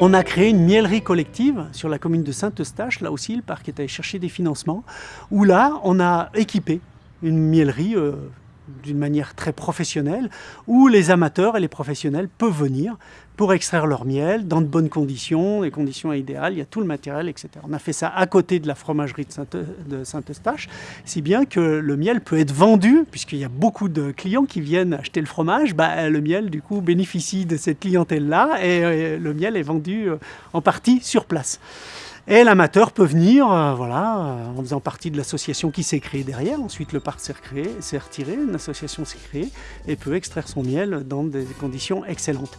On a créé une miellerie collective sur la commune de Saint-Eustache, là aussi le parc est allé chercher des financements, où là on a équipé une miellerie euh, d'une manière très professionnelle, où les amateurs et les professionnels peuvent venir pour extraire leur miel dans de bonnes conditions, des conditions idéales, il y a tout le matériel, etc. On a fait ça à côté de la fromagerie de Saint-Eustache, si bien que le miel peut être vendu, puisqu'il y a beaucoup de clients qui viennent acheter le fromage, bah, le miel du coup bénéficie de cette clientèle-là et le miel est vendu euh, en partie sur place. Et l'amateur peut venir euh, euh, en faisant partie de l'association qui s'est créée derrière. Ensuite, le parc s'est retiré, une association s'est créée et peut extraire son miel dans des conditions excellentes.